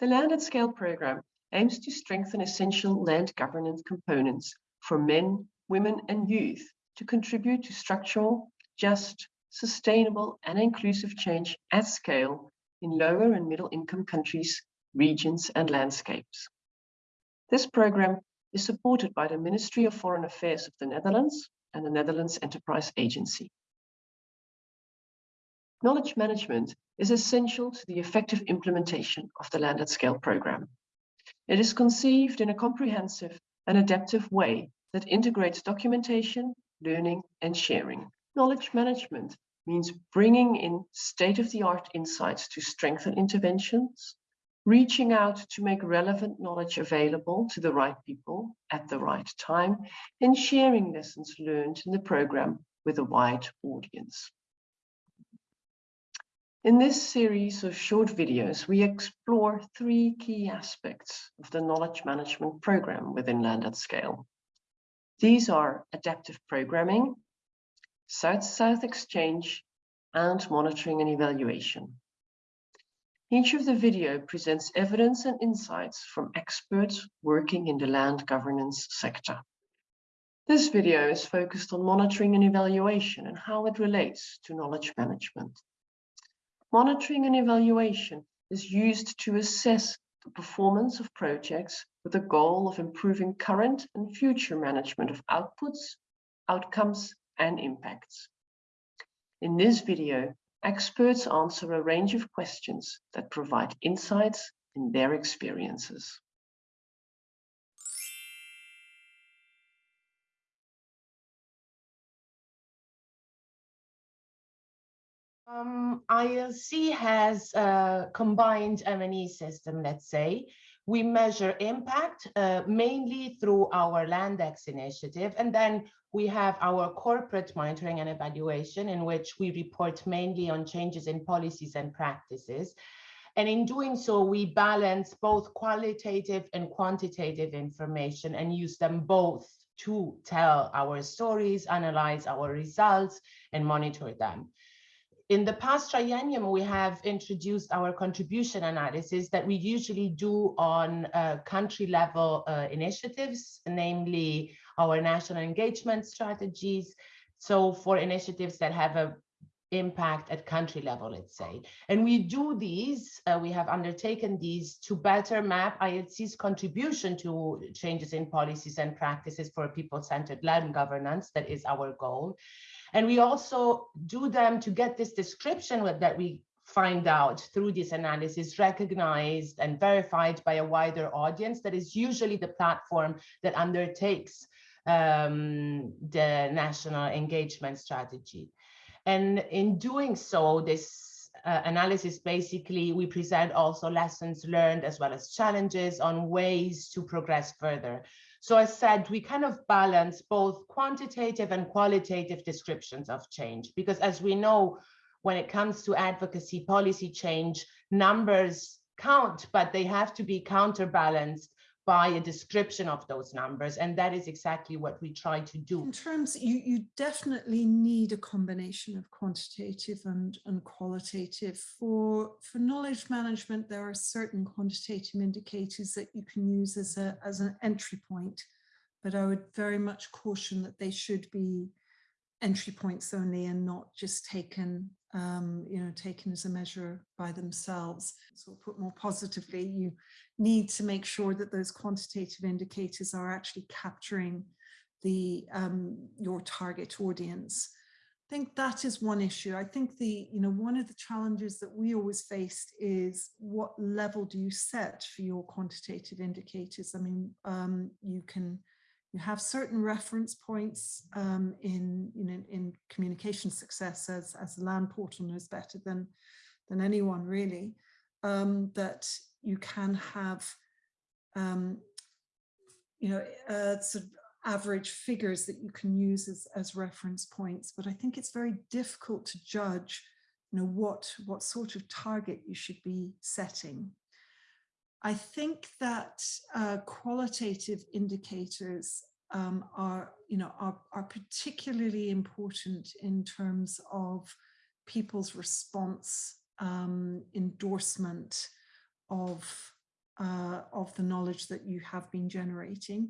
The Land at Scale program aims to strengthen essential land governance components for men, women and youth to contribute to structural, just, sustainable and inclusive change at scale in lower and middle income countries, regions and landscapes. This program is supported by the Ministry of Foreign Affairs of the Netherlands and the Netherlands Enterprise Agency. Knowledge management is essential to the effective implementation of the Land at Scale program. It is conceived in a comprehensive and adaptive way that integrates documentation, learning and sharing. Knowledge management means bringing in state-of-the-art insights to strengthen interventions, reaching out to make relevant knowledge available to the right people at the right time, and sharing lessons learned in the program with a wide audience. In this series of short videos, we explore three key aspects of the knowledge management program within Land at Scale. These are adaptive programming, South-South exchange, and monitoring and evaluation. Each of the video presents evidence and insights from experts working in the land governance sector. This video is focused on monitoring and evaluation and how it relates to knowledge management. Monitoring and evaluation is used to assess the performance of projects with the goal of improving current and future management of outputs, outcomes, and impacts. In this video, experts answer a range of questions that provide insights in their experiences. Um, ILC has a combined M&E system, let's say. We measure impact uh, mainly through our Landex initiative, and then we have our corporate monitoring and evaluation in which we report mainly on changes in policies and practices. And in doing so, we balance both qualitative and quantitative information and use them both to tell our stories, analyze our results, and monitor them. In the past triennium, we have introduced our contribution analysis that we usually do on uh, country level uh, initiatives, namely our national engagement strategies. So for initiatives that have a impact at country level, let's say. And we do these, uh, we have undertaken these to better map ILC's contribution to changes in policies and practices for people-centered land governance, that is our goal. And we also do them to get this description that we find out through this analysis recognized and verified by a wider audience that is usually the platform that undertakes um, the national engagement strategy. And in doing so, this uh, analysis basically, we present also lessons learned as well as challenges on ways to progress further. So I said, we kind of balance both quantitative and qualitative descriptions of change, because as we know, when it comes to advocacy policy change, numbers count, but they have to be counterbalanced by a description of those numbers. And that is exactly what we try to do. In terms, you, you definitely need a combination of quantitative and, and qualitative. For, for knowledge management, there are certain quantitative indicators that you can use as, a, as an entry point, but I would very much caution that they should be entry points only and not just taken um, you know, taken as a measure by themselves. So put more positively, you need to make sure that those quantitative indicators are actually capturing the um, your target audience. I think that is one issue. I think the, you know, one of the challenges that we always faced is what level do you set for your quantitative indicators? I mean, um, you can you have certain reference points um, in, in communication success as, as the land portal knows better than, than anyone really, um, that you can have, um, you know, uh, sort of average figures that you can use as, as reference points. But I think it's very difficult to judge, you know, what, what sort of target you should be setting. I think that uh, qualitative indicators um, are, you know, are, are particularly important in terms of people's response, um, endorsement of uh, of the knowledge that you have been generating.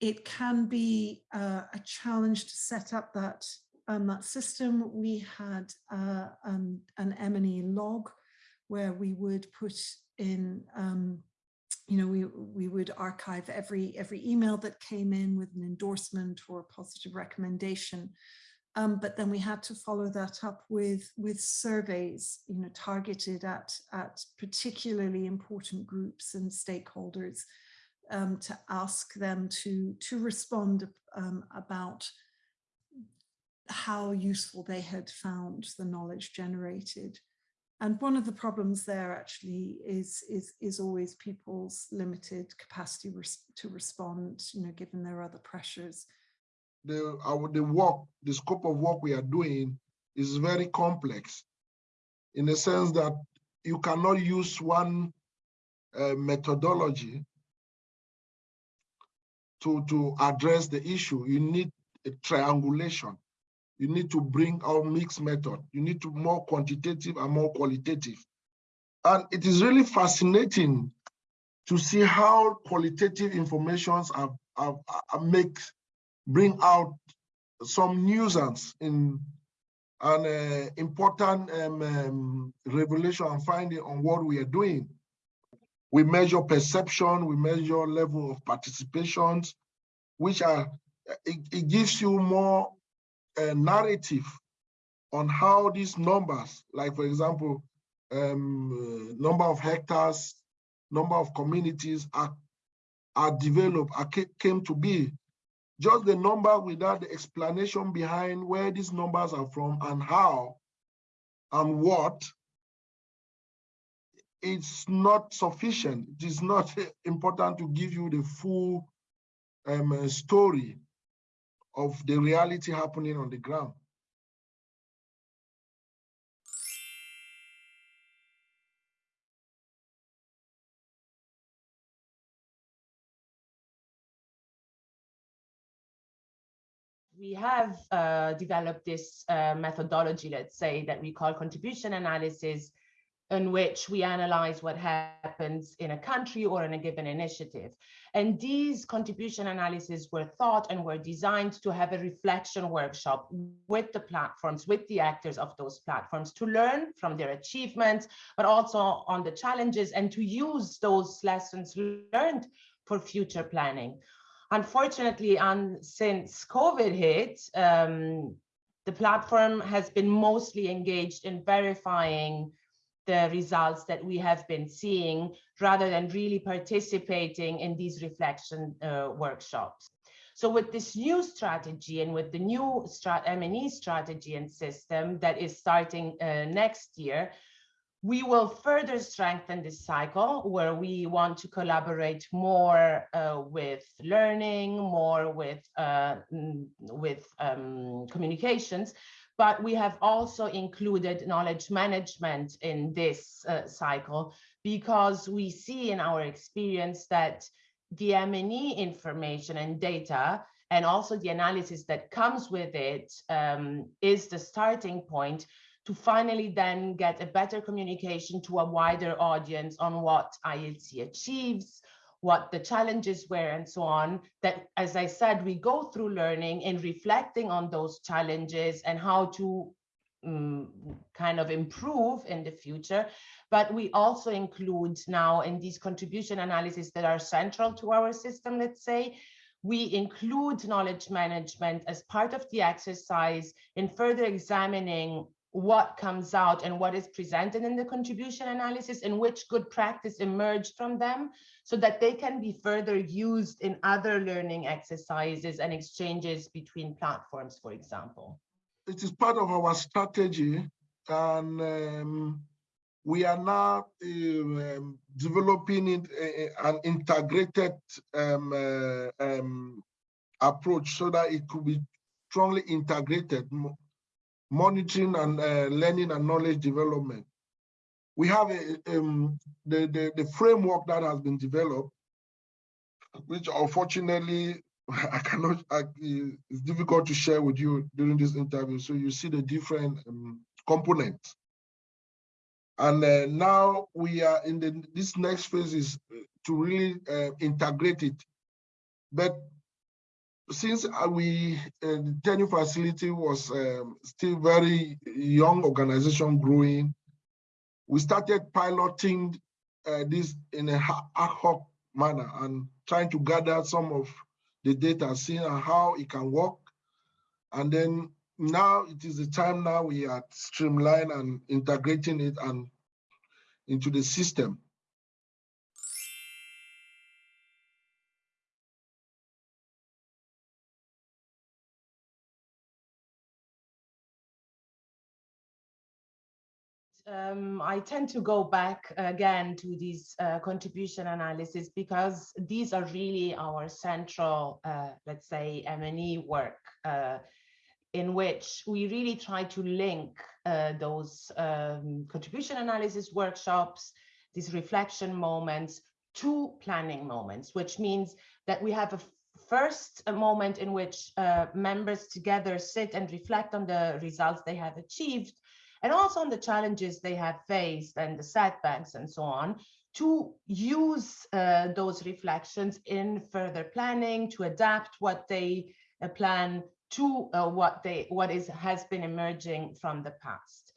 It can be uh, a challenge to set up that, um, that system. We had uh, an, an M&E log where we would put in um, you know, we, we would archive every, every email that came in with an endorsement or a positive recommendation. Um, but then we had to follow that up with, with surveys, you know, targeted at, at particularly important groups and stakeholders um, to ask them to, to respond um, about how useful they had found the knowledge generated. And one of the problems there actually is, is, is always people's limited capacity res to respond, you know, given their other pressures. The, our, the work, the scope of work we are doing is very complex in the sense that you cannot use one uh, methodology to, to address the issue. You need a triangulation you need to bring out mixed method. You need to more quantitative and more qualitative. And it is really fascinating to see how qualitative informations are make, bring out some nuisance in an uh, important um, um, revelation and finding on what we are doing. We measure perception, we measure level of participations, which are, it, it gives you more a narrative on how these numbers, like for example, um, number of hectares, number of communities are, are developed, are, came to be. Just the number without the explanation behind where these numbers are from and how and what, it's not sufficient. It is not important to give you the full um, story of the reality happening on the ground. we have uh, developed this uh, methodology, let's say, that we call contribution analysis, in which we analyze what happens in a country or in a given initiative. And these contribution analyses were thought and were designed to have a reflection workshop with the platforms, with the actors of those platforms to learn from their achievements, but also on the challenges and to use those lessons learned for future planning. Unfortunately, and since COVID hit, um, the platform has been mostly engaged in verifying the results that we have been seeing rather than really participating in these reflection uh, workshops. So with this new strategy and with the new strat M&E strategy and system that is starting uh, next year, we will further strengthen this cycle where we want to collaborate more uh, with learning, more with, uh, with um, communications, but we have also included knowledge management in this uh, cycle because we see in our experience that the M&E information and data and also the analysis that comes with it um, is the starting point to finally then get a better communication to a wider audience on what ILC achieves, what the challenges were and so on, that, as I said, we go through learning and reflecting on those challenges and how to um, kind of improve in the future. But we also include now in these contribution analyses that are central to our system, let's say, we include knowledge management as part of the exercise in further examining what comes out and what is presented in the contribution analysis and which good practice emerged from them so that they can be further used in other learning exercises and exchanges between platforms, for example. It is part of our strategy and um, we are now um, developing it, uh, an integrated um, uh, um, approach so that it could be strongly integrated monitoring and uh, learning and knowledge development. We have a, um, the, the, the framework that has been developed, which unfortunately I cannot, I, it's difficult to share with you during this interview. So you see the different um, components. And uh, now we are in the, this next phase is to really uh, integrate it. But since uh, we, uh, the tenure facility was um, still very young organization growing, we started piloting uh, this in a ad hoc manner and trying to gather some of the data, seeing how it can work. And then now it is the time now we are streamline and integrating it and into the system. Um, I tend to go back again to these uh, contribution analysis because these are really our central, uh, let's say, M&E work uh, in which we really try to link uh, those um, contribution analysis workshops, these reflection moments to planning moments, which means that we have a first a moment in which uh, members together sit and reflect on the results they have achieved and also on the challenges they have faced and the setbacks and so on to use uh, those reflections in further planning to adapt what they uh, plan to uh, what they what is has been emerging from the past.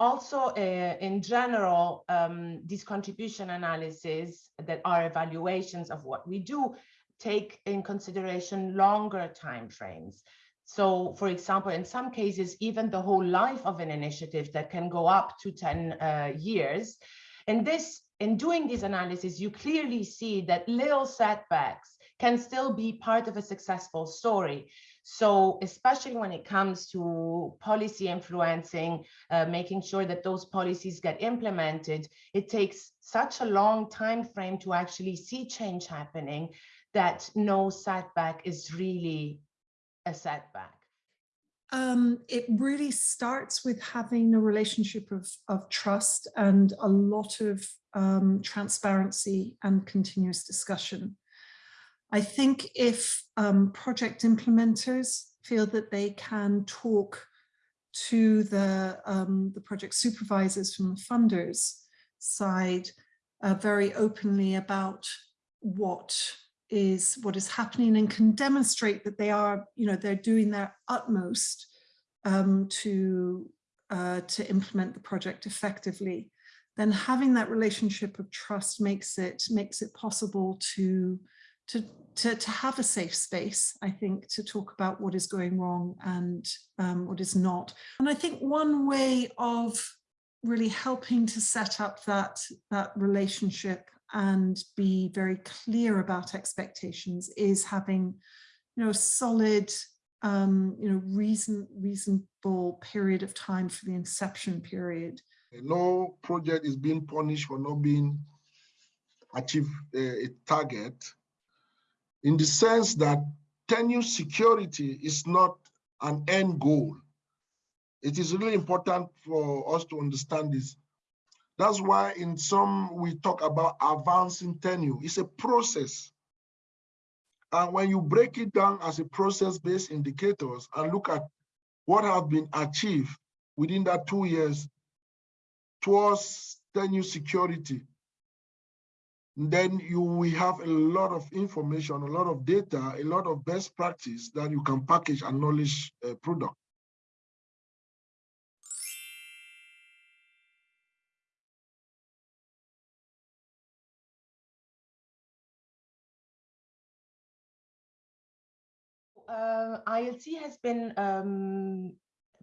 Also uh, in general um, these contribution analyses that are evaluations of what we do take in consideration longer time frames so, for example, in some cases, even the whole life of an initiative that can go up to 10 uh, years. And this, in doing this analysis, you clearly see that little setbacks can still be part of a successful story. So especially when it comes to policy influencing, uh, making sure that those policies get implemented, it takes such a long time frame to actually see change happening that no setback is really a setback? Um, it really starts with having a relationship of, of trust and a lot of um, transparency and continuous discussion. I think if um, project implementers feel that they can talk to the, um, the project supervisors from the funders side uh, very openly about what is what is happening and can demonstrate that they are, you know, they're doing their utmost um, to uh, to implement the project effectively, then having that relationship of trust makes it makes it possible to to to, to have a safe space, I think, to talk about what is going wrong and um, what is not. And I think one way of really helping to set up that that relationship and be very clear about expectations is having, you know, a solid, um, you know, reason, reasonable period of time for the inception period. No project is being punished for not being achieve a, a target in the sense that tenure security is not an end goal. It is really important for us to understand this. That's why in some we talk about advancing tenure. It's a process. And when you break it down as a process-based indicators and look at what have been achieved within that two years towards tenure security, then you will have a lot of information, a lot of data, a lot of best practice that you can package and knowledge uh, product. ILC has been um,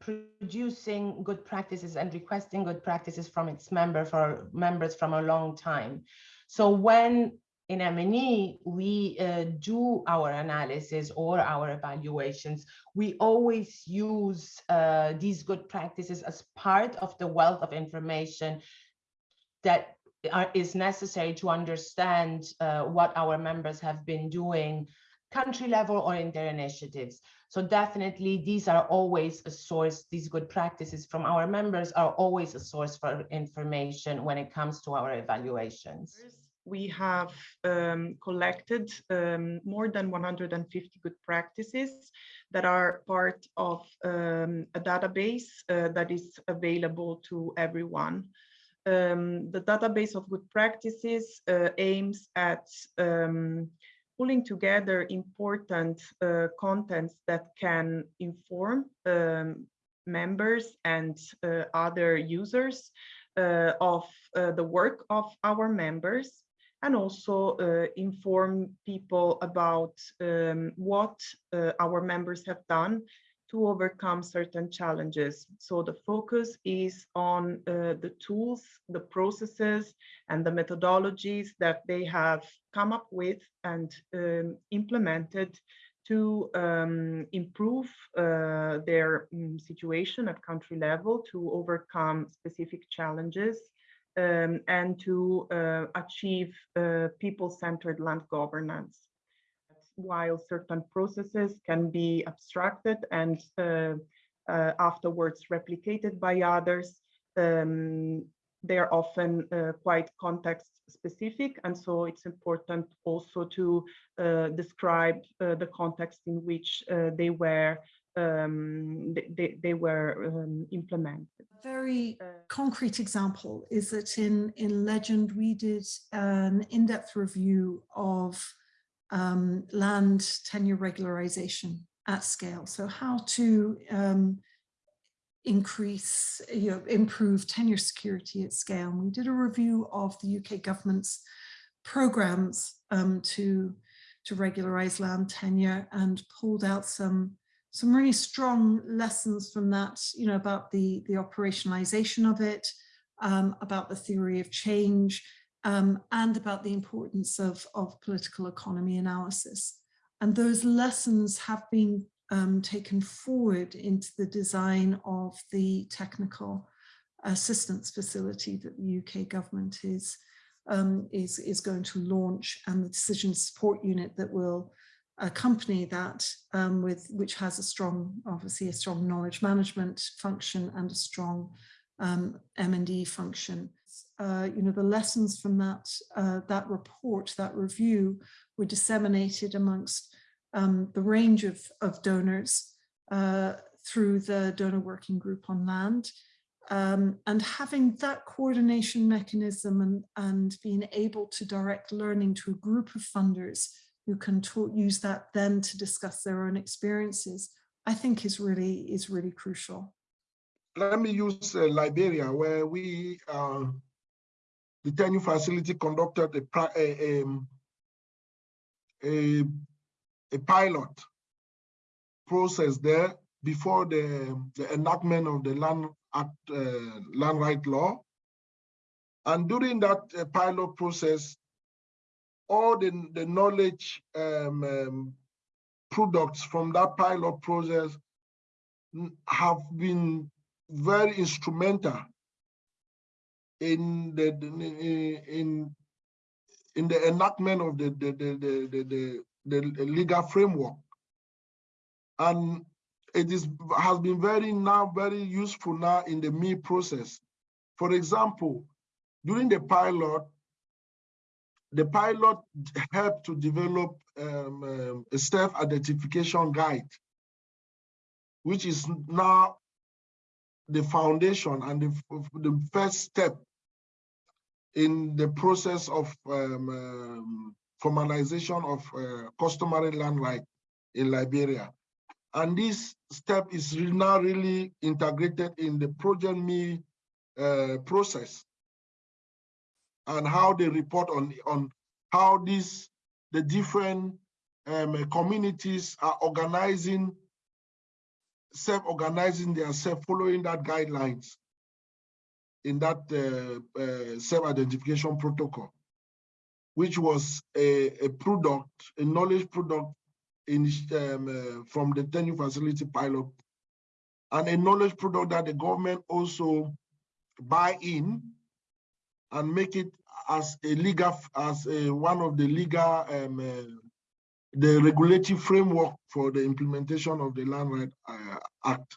producing good practices and requesting good practices from its member for members from a long time. So when in M&E we uh, do our analysis or our evaluations, we always use uh, these good practices as part of the wealth of information that are, is necessary to understand uh, what our members have been doing country level or in their initiatives. So definitely these are always a source, these good practices from our members are always a source for information when it comes to our evaluations. We have um, collected um, more than 150 good practices that are part of um, a database uh, that is available to everyone. Um, the database of good practices uh, aims at um, pulling together important uh, contents that can inform um, members and uh, other users uh, of uh, the work of our members and also uh, inform people about um, what uh, our members have done to overcome certain challenges. So the focus is on uh, the tools, the processes, and the methodologies that they have come up with and um, implemented to um, improve uh, their um, situation at country level, to overcome specific challenges, um, and to uh, achieve uh, people-centered land governance while certain processes can be abstracted and uh, uh, afterwards replicated by others, um, they are often uh, quite context specific. And so it's important also to uh, describe uh, the context in which uh, they were um, they, they were um, implemented. A very concrete example is that in, in Legend, we did an in-depth review of um, land tenure regularization at scale. So how to um, increase, you know, improve tenure security at scale. And we did a review of the UK government's programs um, to, to regularize land tenure and pulled out some some really strong lessons from that, you know, about the, the operationalization of it, um, about the theory of change, um, and about the importance of, of political economy analysis. And those lessons have been um, taken forward into the design of the technical assistance facility that the UK government is, um, is, is going to launch and the decision support unit that will accompany that um, with which has a strong, obviously a strong knowledge management function and a strong um, M&E function uh, you know, the lessons from that, uh, that report, that review were disseminated amongst um, the range of, of donors uh, through the donor working group on land. Um, and having that coordination mechanism and, and being able to direct learning to a group of funders who can use that then to discuss their own experiences, I think is really, is really crucial. Let me use uh, Liberia where we uh, the tenure facility conducted a, a, um, a, a pilot process there before the, the enactment of the Land Act, uh, Land Right Law. And during that uh, pilot process, all the, the knowledge um, um, products from that pilot process have been very instrumental in the in in the enactment of the the the the, the, the legal framework. And it is has been very now very useful now in the me process. For example during the pilot the pilot helped to develop um, um, a self identification guide which is now the foundation and the, the first step in the process of um, um, formalization of uh, customary land right in Liberia. And this step is now really integrated in the Project Me uh, process and how they report on, on how these, the different um, communities are organizing, self-organizing themselves, following that guidelines in that uh, uh, self-identification protocol, which was a, a, product, a knowledge product in, um, uh, from the tenure facility pilot, and a knowledge product that the government also buy in and make it as a legal, as a, one of the legal, um, uh, the regulatory framework for the implementation of the Land Right uh, Act.